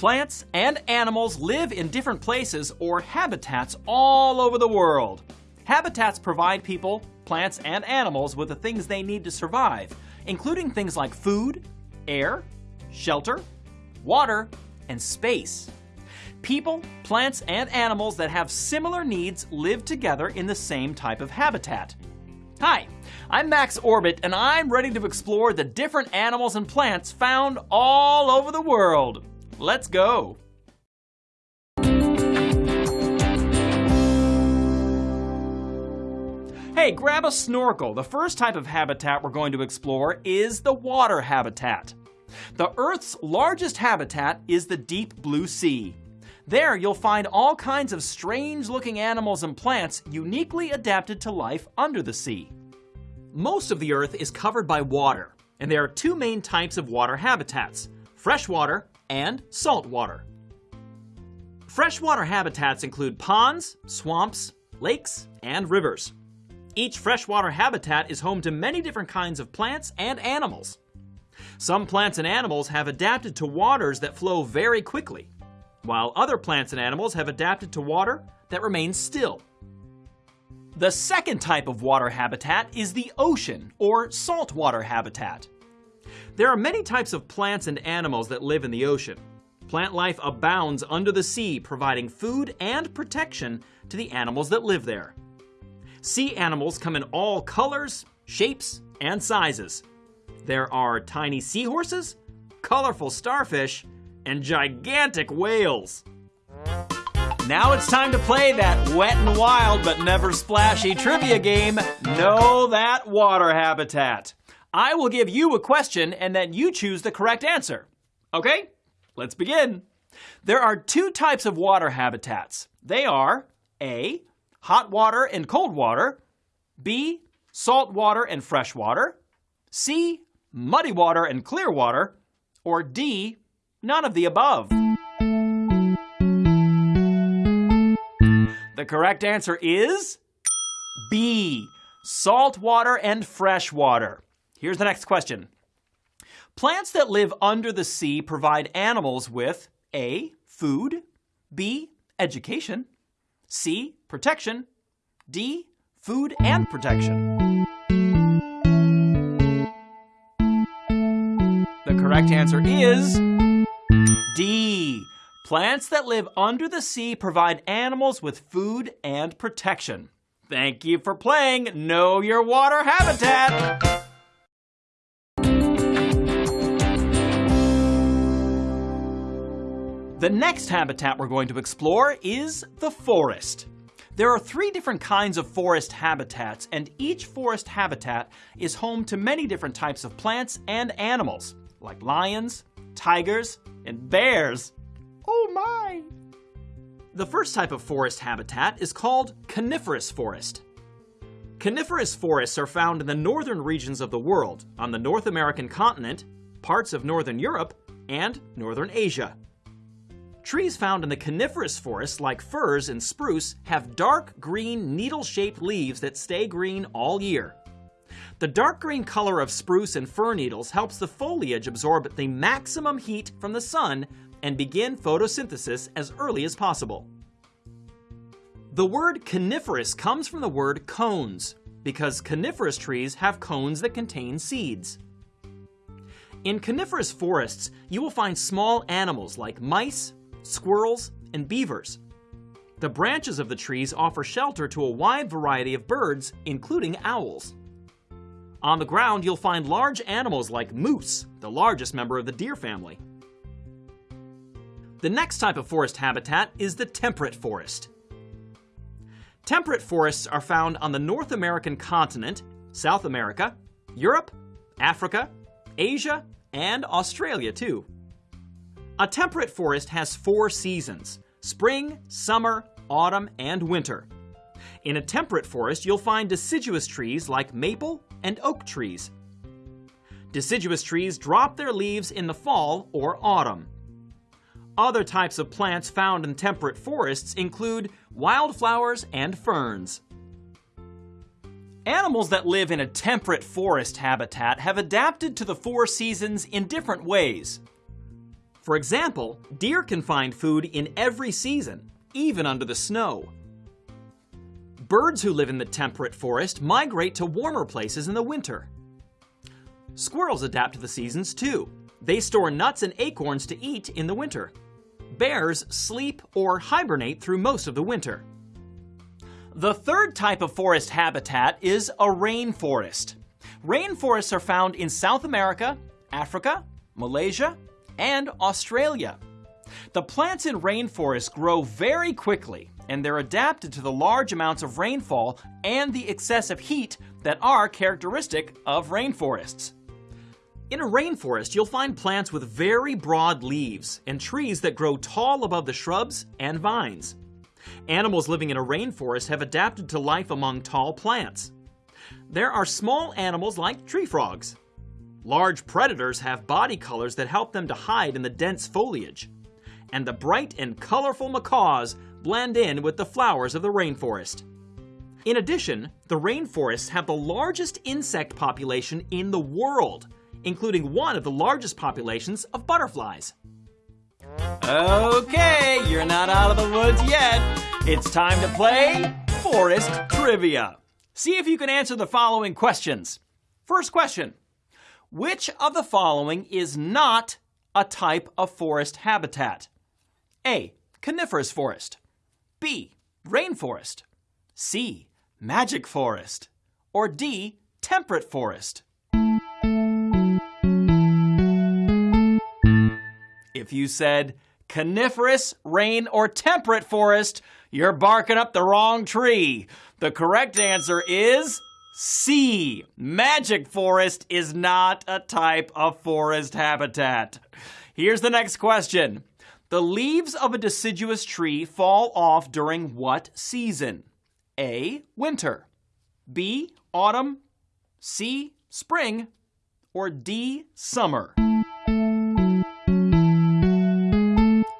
Plants, and animals live in different places or habitats all over the world. Habitats provide people, plants, and animals with the things they need to survive, including things like food, air, shelter, water, and space. People, plants, and animals that have similar needs live together in the same type of habitat. Hi, I'm Max Orbit, and I'm ready to explore the different animals and plants found all over the world. Let's go! Hey, grab a snorkel. The first type of habitat we're going to explore is the water habitat. The Earth's largest habitat is the deep blue sea. There, you'll find all kinds of strange looking animals and plants uniquely adapted to life under the sea. Most of the Earth is covered by water, and there are two main types of water habitats freshwater and saltwater. Freshwater habitats include ponds, swamps, lakes, and rivers. Each freshwater habitat is home to many different kinds of plants and animals. Some plants and animals have adapted to waters that flow very quickly, while other plants and animals have adapted to water that remains still. The second type of water habitat is the ocean, or saltwater habitat. There are many types of plants and animals that live in the ocean. Plant life abounds under the sea, providing food and protection to the animals that live there. Sea animals come in all colors, shapes, and sizes. There are tiny seahorses, colorful starfish, and gigantic whales. Now it's time to play that wet and wild but never splashy trivia game, Know That Water Habitat. I will give you a question and then you choose the correct answer. Okay, let's begin. There are two types of water habitats. They are A, hot water and cold water, B, salt water and fresh water, C, muddy water and clear water, or D, none of the above. The correct answer is B, salt water and fresh water. Here's the next question. Plants that live under the sea provide animals with A, food, B, education, C, protection, D, food and protection. The correct answer is D. Plants that live under the sea provide animals with food and protection. Thank you for playing Know Your Water Habitat. The next habitat we're going to explore is the forest. There are three different kinds of forest habitats, and each forest habitat is home to many different types of plants and animals, like lions, tigers, and bears. Oh my! The first type of forest habitat is called coniferous forest. Coniferous forests are found in the northern regions of the world, on the North American continent, parts of northern Europe, and northern Asia. Trees found in the coniferous forests, like firs and spruce, have dark green needle-shaped leaves that stay green all year. The dark green color of spruce and fir needles helps the foliage absorb the maximum heat from the sun and begin photosynthesis as early as possible. The word coniferous comes from the word cones, because coniferous trees have cones that contain seeds. In coniferous forests, you will find small animals like mice, squirrels, and beavers. The branches of the trees offer shelter to a wide variety of birds, including owls. On the ground, you'll find large animals like moose, the largest member of the deer family. The next type of forest habitat is the temperate forest. Temperate forests are found on the North American continent, South America, Europe, Africa, Asia, and Australia too. A temperate forest has four seasons, spring, summer, autumn, and winter. In a temperate forest, you'll find deciduous trees like maple and oak trees. Deciduous trees drop their leaves in the fall or autumn. Other types of plants found in temperate forests include wildflowers and ferns. Animals that live in a temperate forest habitat have adapted to the four seasons in different ways. For example, deer can find food in every season, even under the snow. Birds who live in the temperate forest migrate to warmer places in the winter. Squirrels adapt to the seasons too. They store nuts and acorns to eat in the winter. Bears sleep or hibernate through most of the winter. The third type of forest habitat is a rainforest. Rainforests are found in South America, Africa, Malaysia, and Australia. The plants in rainforests grow very quickly and they're adapted to the large amounts of rainfall and the excessive heat that are characteristic of rainforests. In a rainforest, you'll find plants with very broad leaves and trees that grow tall above the shrubs and vines. Animals living in a rainforest have adapted to life among tall plants. There are small animals like tree frogs. Large predators have body colors that help them to hide in the dense foliage. And the bright and colorful macaws blend in with the flowers of the rainforest. In addition, the rainforests have the largest insect population in the world, including one of the largest populations of butterflies. Okay, you're not out of the woods yet. It's time to play Forest Trivia. See if you can answer the following questions. First question Which of the following is not a type of forest habitat? A. Coniferous forest. B. Rainforest. C. Magic forest. Or D. Temperate forest. If you said coniferous, rain, or temperate forest, you're barking up the wrong tree. The correct answer is C. Magic forest is not a type of forest habitat. Here's the next question. The leaves of a deciduous tree fall off during what season? A. Winter. B. Autumn. C. Spring. Or D. Summer.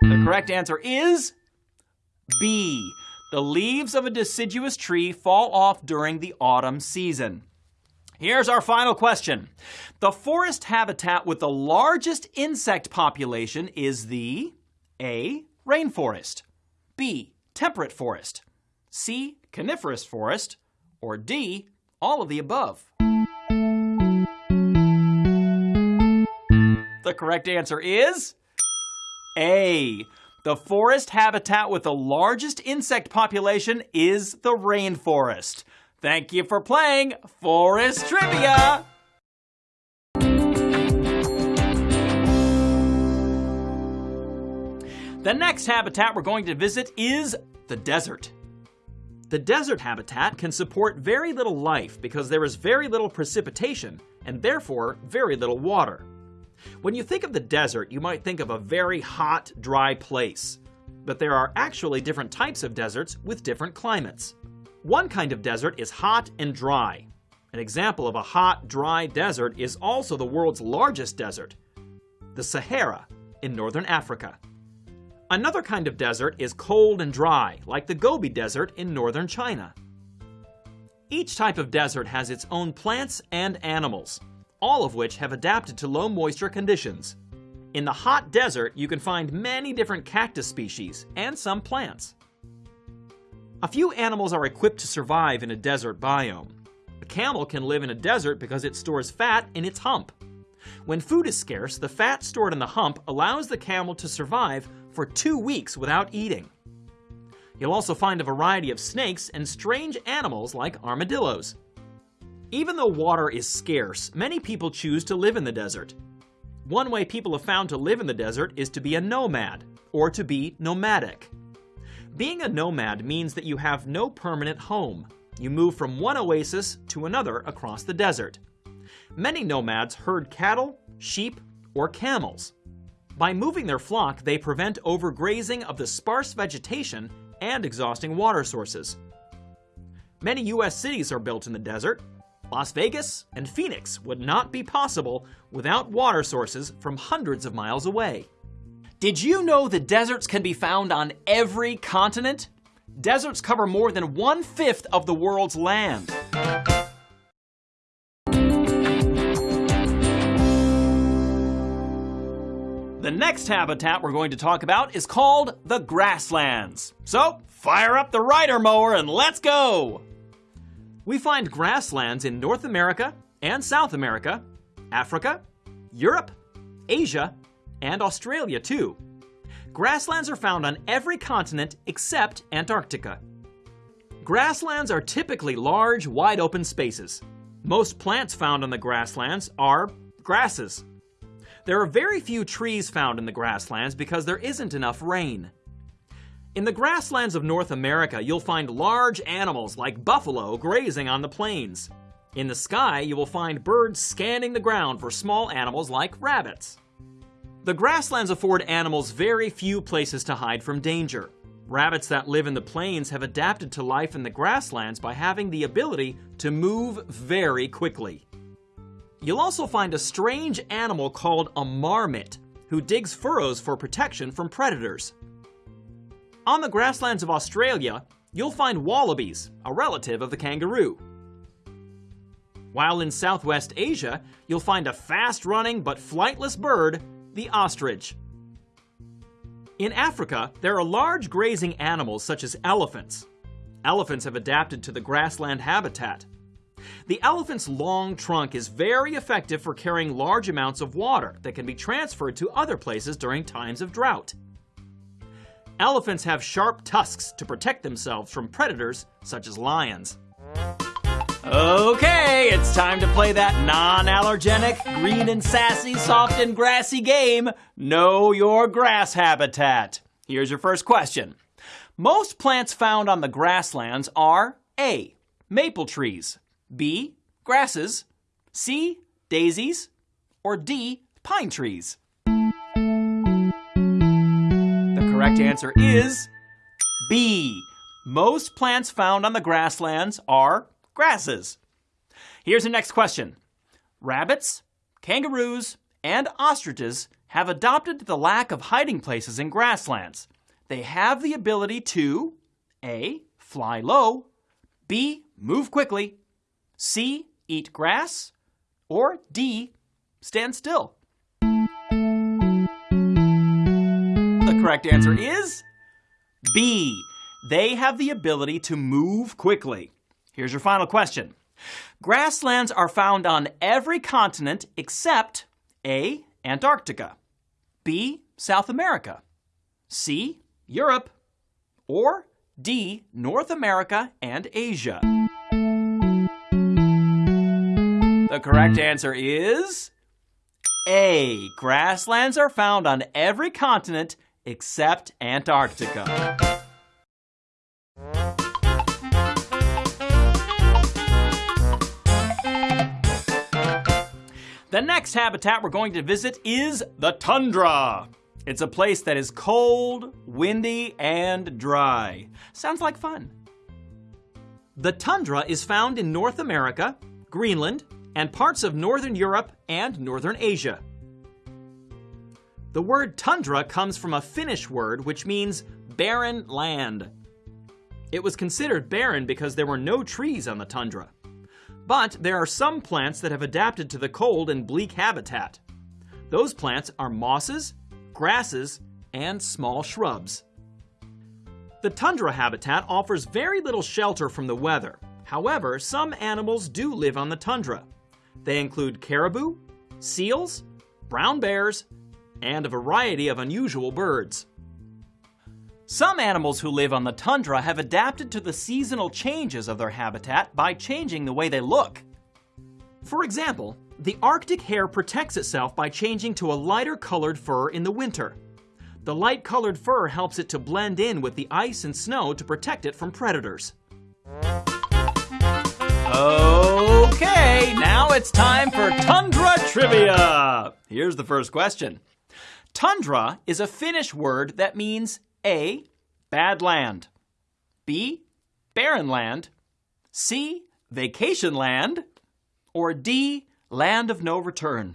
The correct answer is B. The leaves of a deciduous tree fall off during the autumn season. Here's our final question. The forest habitat with the largest insect population is the A. Rainforest, B. Temperate forest, C. Coniferous forest, or D. All of the above. The correct answer is A. The forest habitat with the largest insect population is the rainforest. Thank you for playing Forest Trivia! The next habitat we're going to visit is the desert. The desert habitat can support very little life because there is very little precipitation and therefore very little water. When you think of the desert, you might think of a very hot, dry place. But there are actually different types of deserts with different climates. One kind of desert is hot and dry. An example of a hot, dry desert is also the world's largest desert, the Sahara in northern Africa. Another kind of desert is cold and dry, like the Gobi Desert in northern China. Each type of desert has its own plants and animals all of which have adapted to low moisture conditions. In the hot desert, you can find many different cactus species and some plants. A few animals are equipped to survive in a desert biome. A camel can live in a desert because it stores fat in its hump. When food is scarce, the fat stored in the hump allows the camel to survive for two weeks without eating. You'll also find a variety of snakes and strange animals like armadillos. Even though water is scarce, many people choose to live in the desert. One way people have found to live in the desert is to be a nomad, or to be nomadic. Being a nomad means that you have no permanent home. You move from one oasis to another across the desert. Many nomads herd cattle, sheep, or camels. By moving their flock, they prevent overgrazing of the sparse vegetation and exhausting water sources. Many U.S. cities are built in the desert, Las Vegas and Phoenix would not be possible without water sources from hundreds of miles away. Did you know that deserts can be found on every continent? Deserts cover more than one-fifth of the world's land. The next habitat we're going to talk about is called the grasslands. So, fire up the rider mower and let's go! We find grasslands in North America and South America, Africa, Europe, Asia, and Australia too. Grasslands are found on every continent except Antarctica. Grasslands are typically large, wide open spaces. Most plants found on the grasslands are grasses. There are very few trees found in the grasslands because there isn't enough rain. In the grasslands of North America, you'll find large animals like buffalo grazing on the plains. In the sky, you will find birds scanning the ground for small animals like rabbits. The grasslands afford animals very few places to hide from danger. Rabbits that live in the plains have adapted to life in the grasslands by having the ability to move very quickly. You'll also find a strange animal called a marmot, who digs furrows for protection from predators. On the grasslands of Australia, you'll find wallabies, a relative of the kangaroo. While in Southwest Asia, you'll find a fast-running but flightless bird, the ostrich. In Africa, there are large grazing animals such as elephants. Elephants have adapted to the grassland habitat. The elephant's long trunk is very effective for carrying large amounts of water that can be transferred to other places during times of drought. Elephants have sharp tusks to protect themselves from predators such as lions. Okay, it's time to play that non-allergenic, green and sassy, soft and grassy game, Know Your Grass Habitat. Here's your first question. Most plants found on the grasslands are A. Maple trees, B. Grasses, C. Daisies, or D. Pine trees? Correct answer is B. Most plants found on the grasslands are grasses. Here's the next question. Rabbits, kangaroos, and ostriches have adopted the lack of hiding places in grasslands. They have the ability to A. Fly low, B. Move quickly, C. Eat grass, or D. Stand still. Correct answer hmm. is B. They have the ability to move quickly. Here's your final question. Grasslands are found on every continent except A. Antarctica, B. South America, C. Europe, or D. North America and Asia. The correct hmm. answer is A. Grasslands are found on every continent except Antarctica. The next habitat we're going to visit is the tundra. It's a place that is cold, windy, and dry. Sounds like fun. The tundra is found in North America, Greenland, and parts of Northern Europe and Northern Asia. The word tundra comes from a Finnish word which means barren land. It was considered barren because there were no trees on the tundra. But there are some plants that have adapted to the cold and bleak habitat. Those plants are mosses, grasses, and small shrubs. The tundra habitat offers very little shelter from the weather. However, some animals do live on the tundra. They include caribou, seals, brown bears, and a variety of unusual birds. Some animals who live on the tundra have adapted to the seasonal changes of their habitat by changing the way they look. For example, the Arctic hare protects itself by changing to a lighter colored fur in the winter. The light colored fur helps it to blend in with the ice and snow to protect it from predators. Okay, now it's time for Tundra Trivia! Here's the first question. Tundra is a Finnish word that means a. Bad land. B. Barren land. C. Vacation land. Or D. Land of no return.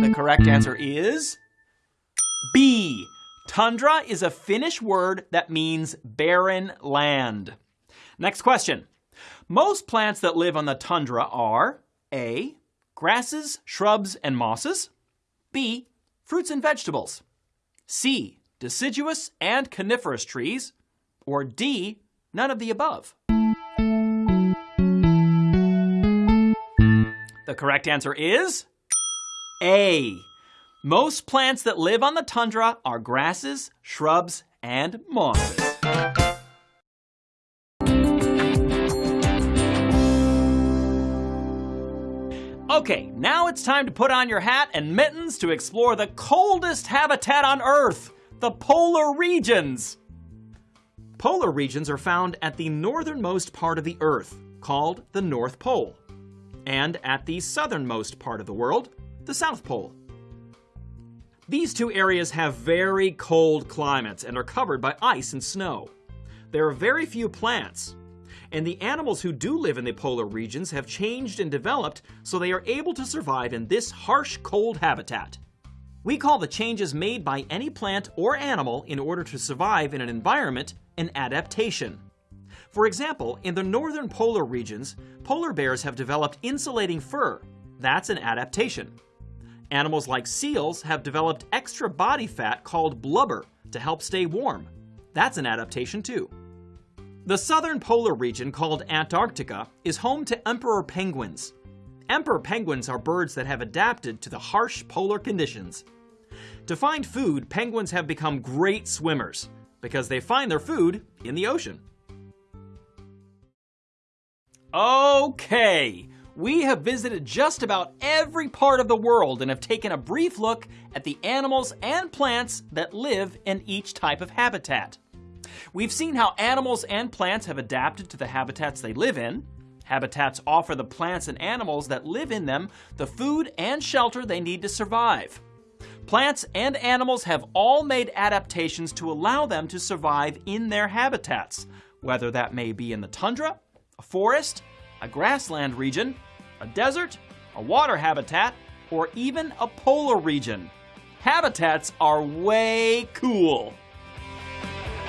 The correct answer is B. Tundra is a Finnish word that means barren land. Next question. Most plants that live on the tundra are A. Grasses, shrubs, and mosses. B. Fruits and vegetables. C. Deciduous and coniferous trees. Or D. None of the above. The correct answer is A. Most plants that live on the tundra are grasses, shrubs, and mosses. Okay, now it's time to put on your hat and mittens to explore the coldest habitat on Earth, the polar regions. Polar regions are found at the northernmost part of the Earth, called the North Pole, and at the southernmost part of the world, the South Pole. These two areas have very cold climates and are covered by ice and snow. There are very few plants, and the animals who do live in the polar regions have changed and developed so they are able to survive in this harsh, cold habitat. We call the changes made by any plant or animal in order to survive in an environment an adaptation. For example, in the northern polar regions, polar bears have developed insulating fur. That's an adaptation. Animals like seals have developed extra body fat called blubber to help stay warm. That's an adaptation too. The southern polar region called Antarctica is home to emperor penguins. Emperor penguins are birds that have adapted to the harsh polar conditions. To find food, penguins have become great swimmers because they find their food in the ocean. Okay, we have visited just about every part of the world and have taken a brief look at the animals and plants that live in each type of habitat. We've seen how animals and plants have adapted to the habitats they live in. Habitats offer the plants and animals that live in them the food and shelter they need to survive. Plants and animals have all made adaptations to allow them to survive in their habitats, whether that may be in the tundra, a forest, a grassland region, a desert, a water habitat, or even a polar region. Habitats are way cool.